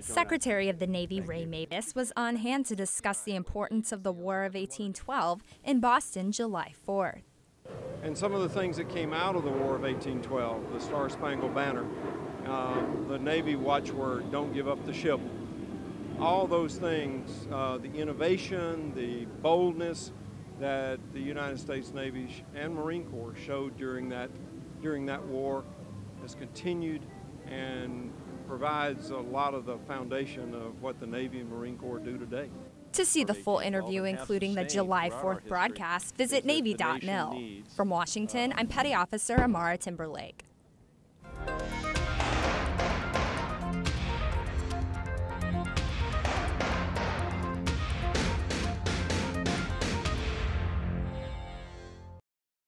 Secretary of the Navy Ray Mabus was on hand to discuss the importance of the War of 1812 in Boston July 4th. And some of the things that came out of the War of 1812, the Star Spangled Banner, uh, the Navy watchword, don't give up the ship, all those things, uh, the innovation, the boldness that the United States Navy and Marine Corps showed during that, during that war has continued and provides a lot of the foundation of what the Navy and Marine Corps do today. To see the full interview, including the July 4th broadcast, visit Navy.mil. From Washington, I'm um, Petty Officer Amara Timberlake.